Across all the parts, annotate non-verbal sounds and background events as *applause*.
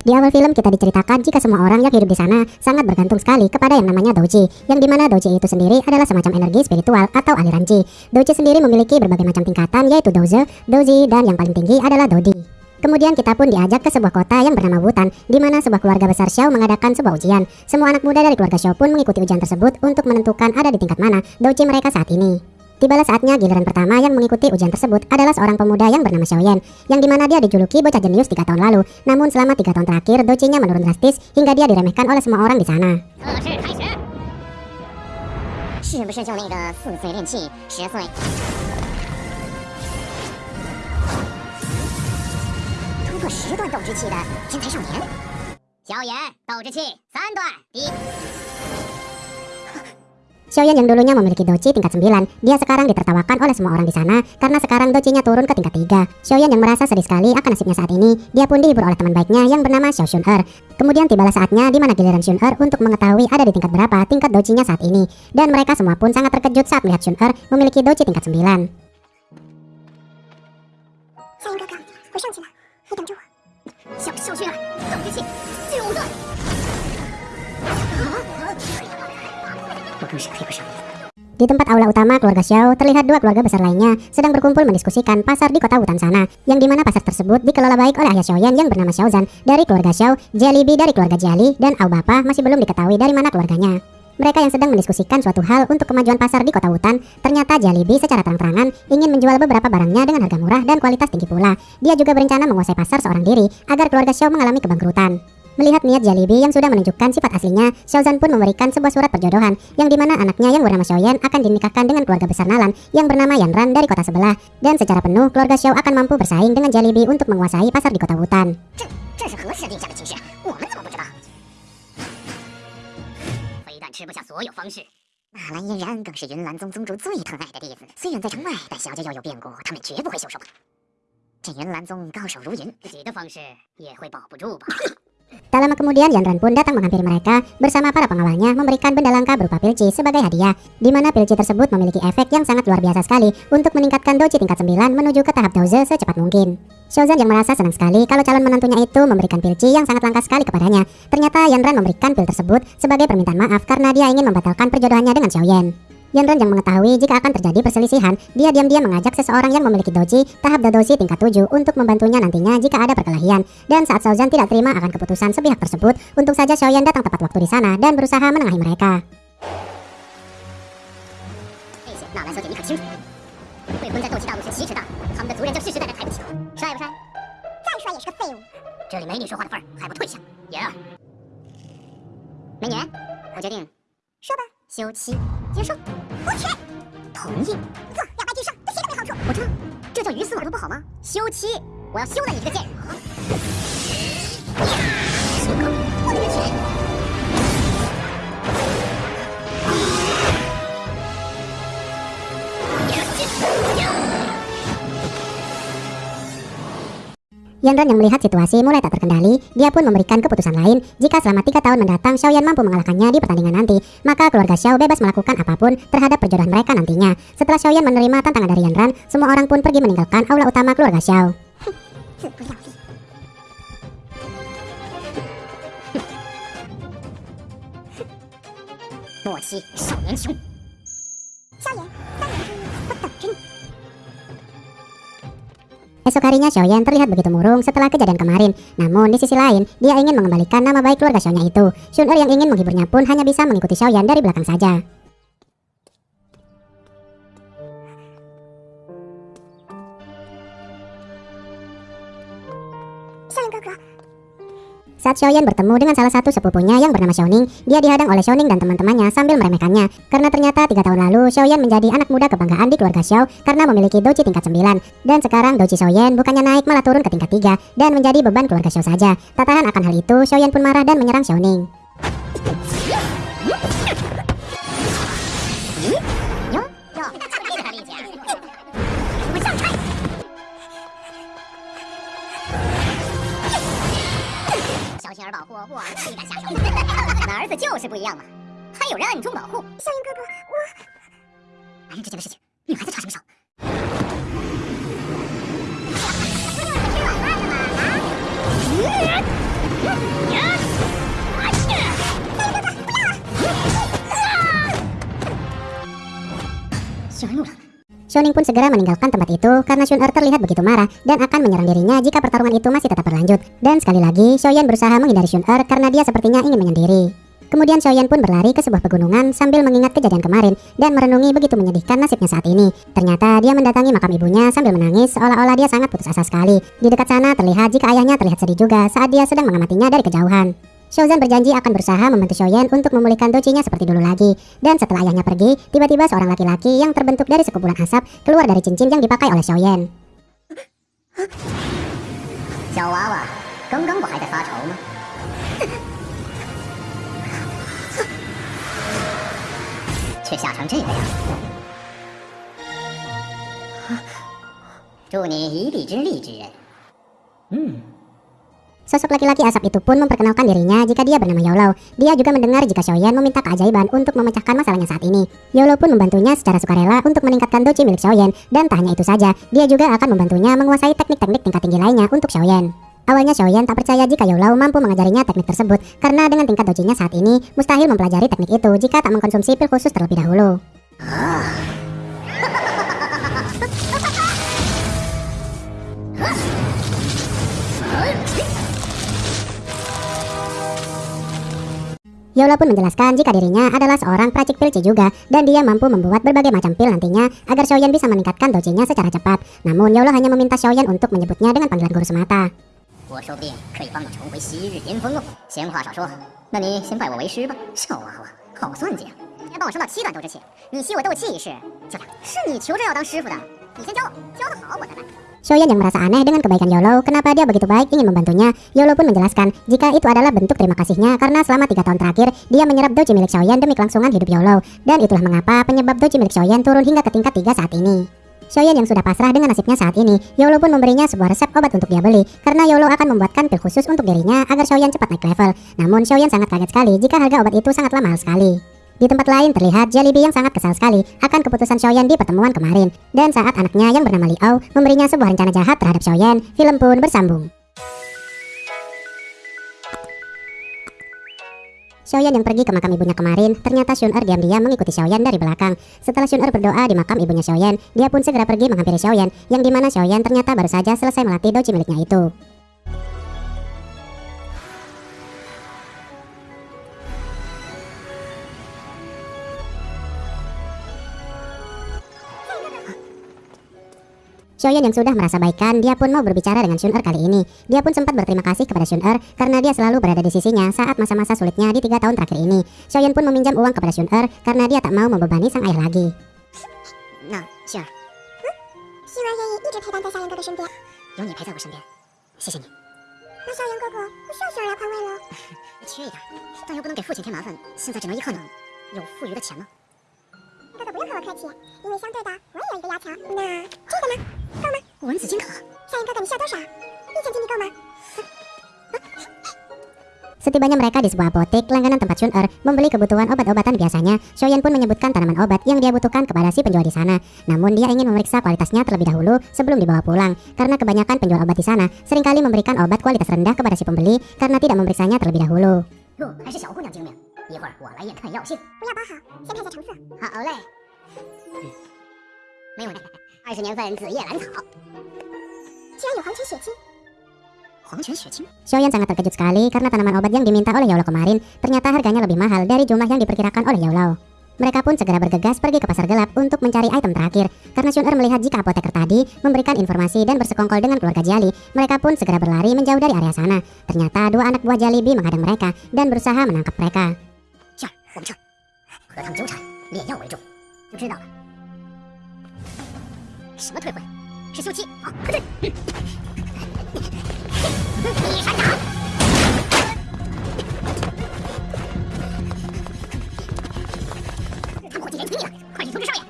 Di awal film kita diceritakan jika semua orang yang hidup di sana sangat bergantung sekali kepada yang namanya doji, yang di mana doji itu sendiri adalah semacam energi spiritual atau aliran ji. Doji sendiri memiliki berbagai macam tingkatan yaitu doze, doji, dan yang paling tinggi adalah dodi. Kemudian kita pun diajak ke sebuah kota yang bernama Wutan, di mana sebuah keluarga besar Xiao mengadakan sebuah ujian. Semua anak muda dari keluarga Xiao pun mengikuti ujian tersebut untuk menentukan ada di tingkat mana doji mereka saat ini. Tibalah saatnya giliran pertama yang mengikuti ujian tersebut adalah seorang pemuda yang bernama Xiaoyan, yang di mana dia dijuluki bocah jenius 3 tahun lalu. Namun selama 3 tahun terakhir, docinya menurun drastis hingga dia diremehkan oleh semua orang di sana. Xiaoyan yang dulunya memiliki doci tingkat 9, dia sekarang ditertawakan oleh semua orang di sana karena sekarang docinya turun ke tingkat 3. Xiaoyan yang merasa sedih sekali akan nasibnya saat ini, dia pun dihibur oleh teman baiknya yang bernama Xiao Xun'er. Kemudian tibalah saatnya di mana giliran Xun'er untuk mengetahui ada di tingkat berapa tingkat docinya saat ini. Dan mereka semua pun sangat terkejut saat melihat Xun'er memiliki doci tingkat 9. Di tempat aula utama keluarga Xiao, terlihat dua keluarga besar lainnya sedang berkumpul mendiskusikan pasar di kota Wutan sana, yang di mana pasar tersebut dikelola baik oleh ayah Xiaoyan yang bernama Xiaozan dari keluarga Xiao, Jellyby dari keluarga Jiali, dan Au Bapa masih belum diketahui dari mana keluarganya. Mereka yang sedang mendiskusikan suatu hal untuk kemajuan pasar di kota Wutan, ternyata Jalibi secara terang-terangan ingin menjual beberapa barangnya dengan harga murah dan kualitas tinggi pula. Dia juga berencana menguasai pasar seorang diri agar keluarga Xiao mengalami kebangkrutan. Melihat niat Jalibi yang sudah menunjukkan sifat aslinya, Xiaozan pun memberikan sebuah surat perjodohan, yang di mana anaknya yang bernama Xiaoyan akan dinikahkan dengan keluarga besar Nalan yang bernama Yanran dari kota sebelah. Dan secara penuh, keluarga Xiao akan mampu bersaing dengan Jalibi untuk menguasai pasar di kota Wutan. *laughs* Tak lama kemudian Yanran pun datang menghampiri mereka bersama para pengawalnya memberikan benda langka berupa pilci sebagai hadiah, di mana pilci tersebut memiliki efek yang sangat luar biasa sekali untuk meningkatkan doji tingkat 9 menuju ke tahap doze secepat mungkin. Xiaozan yang merasa senang sekali kalau calon menantunya itu memberikan pilci yang sangat langka sekali kepadanya. Ternyata Yanran memberikan pil tersebut sebagai permintaan maaf karena dia ingin membatalkan perjodohannya dengan Xiaoyan. Yanran yang mengetahui jika akan terjadi perselisihan, dia diam-diam mengajak seseorang yang memiliki doji tahap dodosi tingkat 7 untuk membantunya nantinya jika ada perkelahian. Dan saat Xiaozan tidak terima akan keputusan sepihak tersebut, untung saja Xiaoyan datang tepat waktu di sana dan berusaha menengahi mereka. Coba. 休妻，接受，不娶，同意。错，两败俱伤，对谁都没好处。我知道，这叫鱼死网破不好吗？休妻，我要休了你这个贱人。我的天！Yanran yang melihat situasi mulai tak terkendali, dia pun memberikan keputusan lain jika selama tiga tahun mendatang Xiaoyan mampu mengalahkannya di pertandingan nanti, maka keluarga Xiao bebas melakukan apa pun terhadap perjodohan mereka nantinya. Setelah Xiaoyan menerima tantangan dari Yanran, semua orang pun pergi meninggalkan aula utama keluarga Xiao. *laughs* Esok harinya Xiaoyan terlihat begitu murung setelah kejadian kemarin. Namun di sisi lain, dia ingin mengembalikan nama baik keluarga Xiaonya itu. Shun'er yang ingin menghiburnya pun hanya bisa mengikuti Xiaoyan dari belakang saja. Saat Xiaoyan bertemu dengan salah satu sepupunya yang bernama Xiaoning, dia dihadang oleh Xiaoning dan teman-temannya sambil meremehkannya. Karena ternyata tiga tahun lalu, Xiaoyan menjadi anak muda kebanggaan di keluarga Xiao karena memiliki doji tingkat 9. Dan sekarang doji Xiaoyan bukannya naik malah turun ke tingkat 3 dan menjadi beban keluarga Xiao saja. Tak tahan akan hal itu, Xiaoyan pun marah dan menyerang Xiaoning. 保护我，哪里敢下手？俺儿子就是不一样嘛，还有人暗中保护。小云哥哥，我男人之间的事情，女孩子插什么手？不就是吃软饭的吗？啊！啊！啊！啊！不要！啊！加油了 Shoning pun segera meninggalkan tempat itu karena Shun-er terlihat begitu marah dan akan menyerang dirinya jika pertarungan itu masih tetap berlanjut. Dan sekali lagi, Xiaoyan berusaha menghindari Shun-er karena dia sepertinya ingin menyendiri. Kemudian Xiaoyan pun berlari ke sebuah pegunungan sambil mengingat kejadian kemarin dan merenungi begitu menyedihkan nasibnya saat ini. Ternyata dia mendatangi makam ibunya sambil menangis seolah-olah dia sangat putus asa sekali. Di dekat sana terlihat jika ayahnya terlihat sedih juga saat dia sedang mengamatinya dari kejauhan. Xiaozan berjanji akan berusaha membantu Xiaoyan untuk memulihkan docinya seperti dulu lagi. Dan setelah ayahnya pergi, tiba-tiba seorang laki-laki yang terbentuk dari sekumpulan asap keluar dari cincin yang dipakai oleh Xiaoyan. 小娃娃，刚刚不还在发愁吗？却吓成这个样子。祝你一臂之力之人。嗯。 Sosok laki-laki asap itu pun memperkenalkan dirinya jika dia bernama Yolo. Dia juga mendengar jika Xiaoyan meminta keajaiban untuk memecahkan masalahnya saat ini. Yolo pun membantunya secara sukarela untuk meningkatkan doji milik Xiaoyan. Dan tak hanya itu saja, dia juga akan membantunya menguasai teknik-teknik tingkat tinggi lainnya untuk Xiaoyan. Awalnya Xiaoyan tak percaya jika Yolo mampu mengajarinya teknik tersebut karena dengan tingkat dojinya saat ini mustahil mempelajari teknik itu jika tak mengkonsumsi pil khusus terlebih dahulu. *laughs* Yola pun menjelaskan jika dirinya adalah seorang peracik pil Ci juga dan dia mampu membuat berbagai macam pil nantinya agar Xiaoyan bisa meningkatkan dojinya secara cepat. Namun Yola hanya meminta Xiaoyan untuk menyebutnya dengan panggilan guru semata. Shoyan yang merasa aneh dengan kebaikan Yolo, kenapa dia begitu baik ingin membantunya. Yolo pun menjelaskan jika itu adalah bentuk terima kasihnya karena selama tiga tahun terakhir dia menyerap doji milik Shoyan demi kelangsungan hidup Yolo. Dan itulah mengapa penyebab doji milik Shoyan turun hingga ke tingkat tiga saat ini. Shoyan yang sudah pasrah dengan nasibnya saat ini, Yolo pun memberinya sebuah resep obat untuk dia beli, karena Yolo akan membuatkan pil khusus untuk dirinya agar Shoyan cepat naik level. Namun Shoyan sangat kaget sekali jika harga obat itu sangatlah mahal sekali. Di tempat lain terlihat Jollibee yang sangat kesal sekali akan keputusan Xiaoyan di pertemuan kemarin. Dan saat anaknya yang bernama Liao memberinya sebuah rencana jahat terhadap Xiaoyan, film pun bersambung. Xiaoyan yang pergi ke makam ibunya kemarin, ternyata Shun-er diam-diam mengikuti Xiaoyan dari belakang. Setelah Shun-er berdoa di makam ibunya Xiaoyan, dia pun segera pergi menghampiri Xiaoyan, yang di mana Xiaoyan ternyata baru saja selesai melatih doji miliknya itu. Shoyan yang sudah merasa baikan, dia pun mau berbicara dengan Shun'er kali ini. Dia pun sempat berterima kasih kepada Shun'er karena dia selalu berada di sisinya saat masa-masa sulitnya di tiga tahun terakhir ini. Shoyan pun meminjam uang kepada Shun'er karena dia tak mau membebani sang ayah lagi. Nah, *laughs* 哥哥身边。有你陪在我身边，谢谢你。那小杨哥哥不需要杏儿来宽慰了。缺一点，但又不能给父亲添麻烦，现在只能依靠你。有富余的钱吗？哥哥不用和我客气，因为相对的我也有一个要求。那这个呢？够吗？蚊子金卡，小杨哥哥你需要多少？一千金币够吗？ Setibanya mereka di sebuah apotek langganan tempat Shun-er membeli kebutuhan obat-obatan biasanya, Xiaoyan pun menyebutkan tanaman obat yang dia butuhkan kepada si penjual di sana. Namun dia ingin memeriksa kualitasnya terlebih dahulu sebelum dibawa pulang, karena kebanyakan penjual obat di sana seringkali memberikan obat kualitas rendah kepada si pembeli karena tidak memeriksanya terlebih dahulu. 哟，还是小姑娘精明。 一会儿我来验看药性。不要包好，先看一下成色。好嘞。嗯，没有呢，二十年份紫叶兰草，居然有黄泉血清，黄泉血清。 Xiaoyan sangat terkejut sekali karena tanaman obat yang diminta oleh Yolo kemarin ternyata harganya lebih mahal dari jumlah yang diperkirakan oleh Yolo. Mereka pun segera bergegas pergi ke pasar gelap untuk mencari item terakhir. Karena Shun-er melihat jika apoteker tadi memberikan informasi dan bersekongkol dengan keluarga Jali, mereka pun segera berlari menjauh dari area sana. Ternyata dua anak buah Jalibi menghadang mereka dan berusaha menangkap mereka. 我们撤，和他们纠缠，炼药为重。就知道了。什么退婚？是休妻啊！快退！一闪掌。他们伙计连听命了，快去通知少爷。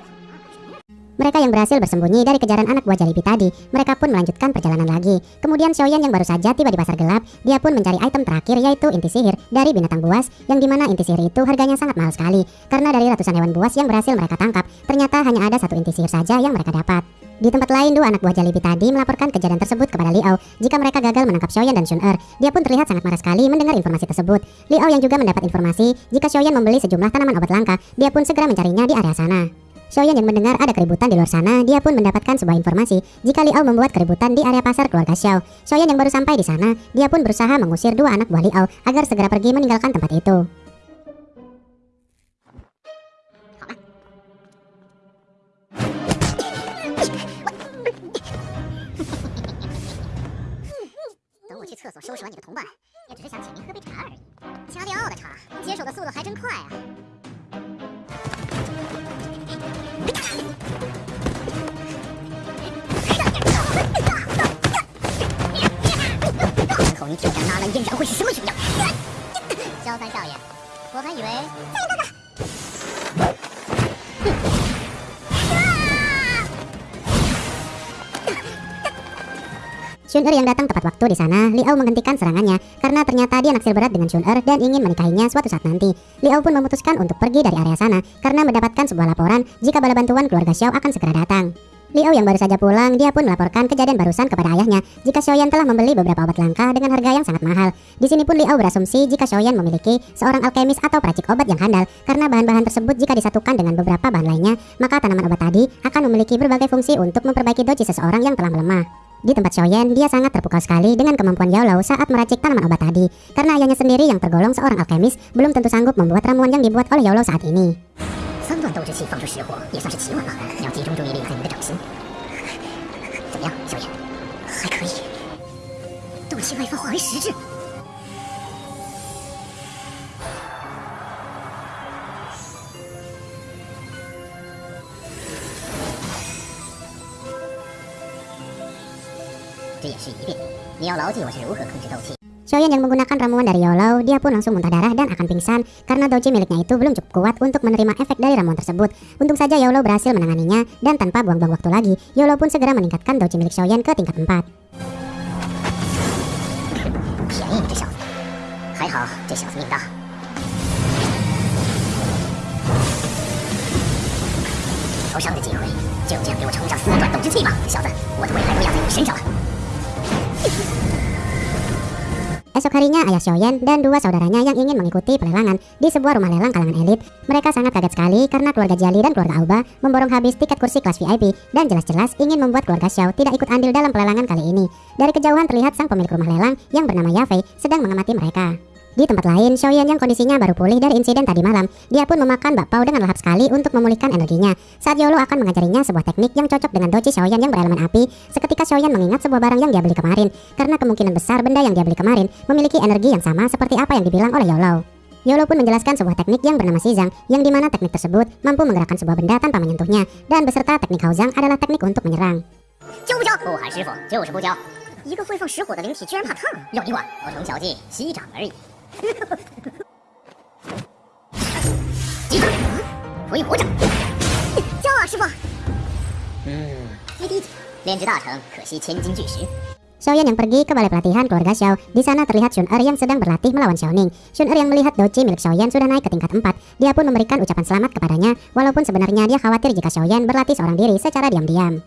Mereka yang berhasil bersembunyi dari kejaran anak buah Jalibi tadi, mereka pun melanjutkan perjalanan lagi. Kemudian Xiaoyan yang baru saja tiba di pasar gelap, dia pun mencari item terakhir yaitu inti sihir dari binatang buas, yang di mana inti sihir itu harganya sangat mahal sekali. Karena dari ratusan hewan buas yang berhasil mereka tangkap, ternyata hanya ada satu inti sihir saja yang mereka dapat. Di tempat lain, dua anak buah Jalibi tadi melaporkan kejadian tersebut kepada Liao jika mereka gagal menangkap Xiaoyan dan Shun Er. Dia pun terlihat sangat marah sekali mendengar informasi tersebut. Liao yang juga mendapat informasi jika Xiaoyan membeli sejumlah tanaman obat langka, dia pun segera mencarinya di area sana. Xiaoyan yang mendengar ada keributan di luar sana, dia pun mendapatkan sebuah informasi jika Liao membuat keributan di area pasar keluarga Xiao. Xiaoyan yang baru sampai di sana, dia pun berusaha mengusir dua anak buah Liao agar segera pergi meninggalkan tempat itu. 挑战纳兰嫣然会是什么形象？萧三少爷，我还以为少爷哥哥， Shun Er yang datang tepat waktu di sana, Liao menghentikan serangannya karena ternyata dia naksir berat dengan Shun Er dan ingin menikahinya suatu saat nanti. Liao pun memutuskan untuk pergi dari area sana karena mendapatkan sebuah laporan jika bala bantuan keluarga Xiao akan segera datang. Liao yang baru saja pulang, dia pun melaporkan kejadian barusan kepada ayahnya jika Xiaoyan telah membeli beberapa obat langka dengan harga yang sangat mahal. Di sini pun Liao berasumsi jika Xiaoyan memiliki seorang alkemis atau peracik obat yang handal karena bahan-bahan tersebut jika disatukan dengan beberapa bahan lainnya, maka tanaman obat tadi akan memiliki berbagai fungsi untuk memperbaiki doji seseorang yang telah melemah. Di tempat Xiaoyan, dia sangat terpukau sekali dengan kemampuan Yao Lao saat meracik tanaman obat tadi. Karena ayahnya sendiri yang tergolong seorang alkemis, belum tentu sanggup membuat ramuan yang dibuat oleh Yao Lao saat ini. 三段斗之气放出实火，也算是奇晚了。要集中注意力在你的掌心。怎么样，小野？还可以。斗气外放化为实质。这也是一遍。你要牢记我是如何控制斗气。Xiaoyan yang menggunakan ramuan dari Yao Lao, dia pun langsung muntah darah dan akan pingsan karena doji miliknya itu belum cukup kuat untuk menerima efek dari ramuan tersebut. Untung saja Yao Lao berhasil menanganinya dan tanpa buang-buang waktu lagi, Yao Lao pun segera meningkatkan doji milik Xiaoyan ke tingkat 4. Esok harinya ayah Xiaoyan dan dua saudaranya yang ingin mengikuti pelelangan di sebuah rumah lelang kalangan elit. Mereka sangat kaget sekali karena keluarga Jali dan keluarga Auba memborong habis tiket kursi kelas VIP dan jelas-jelas ingin membuat keluarga Xiao tidak ikut andil dalam pelelangan kali ini. Dari kejauhan terlihat sang pemilik rumah lelang yang bernama Yafei sedang mengamati mereka. Di tempat lain, Xiaoyan yang kondisinya baru pulih dari insiden tadi malam, dia pun memakan bakpao dengan lahap sekali untuk memulihkan energinya. Saat Yolo akan mengajarinya sebuah teknik yang cocok dengan doji Xiaoyan yang berelemen api, seketika Xiaoyan mengingat sebuah barang yang dia beli kemarin, karena kemungkinan besar benda yang dia beli kemarin memiliki energi yang sama seperti apa yang dibilang oleh Yolo. Yolo pun menjelaskan sebuah teknik yang bernama Xizang, yang dimana teknik tersebut mampu menggerakkan sebuah benda tanpa menyentuhnya, dan beserta teknik Haozang adalah teknik untuk menyerang. 教不教？不喊师傅，就是不教。一个会放实火的灵体居然怕烫，要你管？小惩小技，息掌而已。 *laughs* 击掌，回火掌。教啊，师傅。嗯，最低级，炼制大成，可惜千金巨石。 Xiaoyan yang pergi ke balai pelatihan keluarga Xiao. Di sana terlihat Shun Er yang sedang berlatih melawan Xiaoning. Shun Er yang melihat doji milik Xiaoyan sudah naik ke tingkat 4. Dia pun memberikan ucapan selamat kepadanya, walaupun sebenarnya dia khawatir jika Xiaoyan berlatih seorang diri secara diam-diam.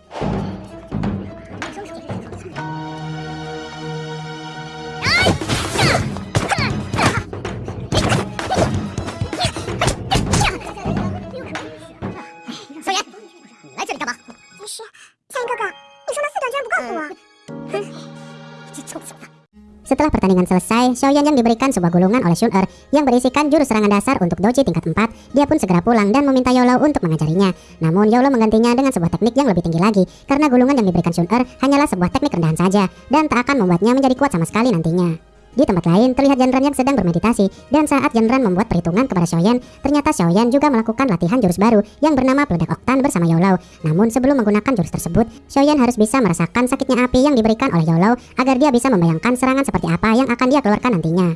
Setelah pertandingan selesai, Xiaoyan yang diberikan sebuah gulungan oleh Shun Er yang berisikan jurus serangan dasar untuk doji tingkat 4, dia pun segera pulang dan meminta Yolo untuk mengajarinya. Namun Yolo menggantinya dengan sebuah teknik yang lebih tinggi lagi, karena gulungan yang diberikan Shun Er hanyalah sebuah teknik rendahan saja, dan tak akan membuatnya menjadi kuat sama sekali nantinya. Di tempat lain, terlihat Janran yang sedang bermeditasi, dan saat Janran membuat perhitungan kepada Xiaoyan, ternyata Xiaoyan juga melakukan latihan jurus baru yang bernama Peledak Oktan bersama Yaolao. Namun sebelum menggunakan jurus tersebut, Xiaoyan harus bisa merasakan sakitnya api yang diberikan oleh Yaolao agar dia bisa membayangkan serangan seperti apa yang akan dia keluarkan nantinya.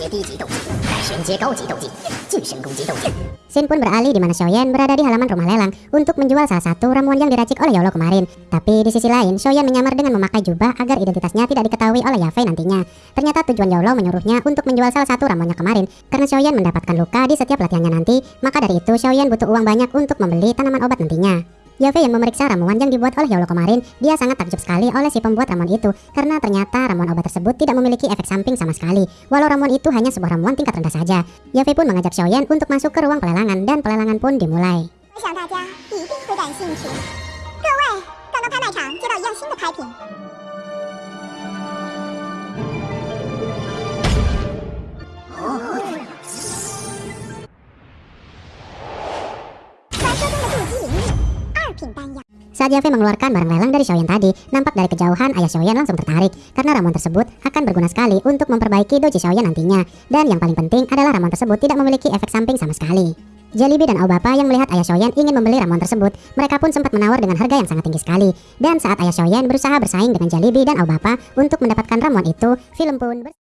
Oh, Shin pun beralih di mana Xiao Yan berada di halaman rumah lelang untuk menjual salah satu ramuan yang diracik oleh Yolo kemarin. Tapi di sisi lain, Xiao Yan menyamar dengan memakai jubah agar identitasnya tidak diketahui oleh Yafei nantinya. Ternyata tujuan Yolo menyuruhnya untuk menjual salah satu ramuannya kemarin karena Xiao Yan mendapatkan luka di setiap latihannya nanti, maka dari itu Xiao Yan butuh uang banyak untuk membeli tanaman obat nantinya. Yafei yang memeriksa ramuan yang dibuat oleh Yolo kemarin, dia sangat takjub sekali oleh si pembuat ramuan itu karena ternyata ramuan obat tersebut tidak memiliki efek samping sama sekali. Walau ramuan itu hanya sebuah ramuan tingkat rendah saja. Yafei pun mengajak Xiaoyan untuk masuk ke ruang pelelangan dan pelelangan pun dimulai. 我 Saat Yafei mengeluarkan barang lelang dari Xiaoyan tadi, nampak dari kejauhan ayah Xiaoyan langsung tertarik karena ramuan tersebut akan berguna sekali untuk memperbaiki doji Xiaoyan nantinya. Dan yang paling penting adalah ramuan tersebut tidak memiliki efek samping sama sekali. Jalibi dan Aobapa yang melihat ayah Xiaoyan ingin membeli ramuan tersebut, mereka pun sempat menawar dengan harga yang sangat tinggi sekali. Dan saat ayah Xiaoyan berusaha bersaing dengan Jalibi dan Aobapa untuk mendapatkan ramuan itu, film pun ber-